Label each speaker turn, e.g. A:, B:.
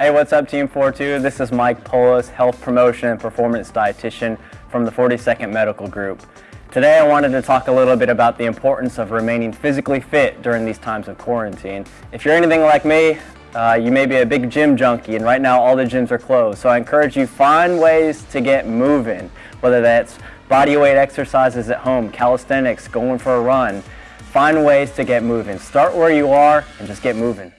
A: Hey, what's up Team 42? This is Mike Polis, Health Promotion and Performance Dietitian from the 42nd Medical Group. Today I wanted to talk a little bit about the importance of remaining physically fit during these times of quarantine. If you're anything like me, uh, you may be a big gym junkie and right now all the gyms are closed. So I encourage you find ways to get moving, whether that's body weight exercises at home, calisthenics, going for a run. Find ways to get moving. Start where you are and just get moving.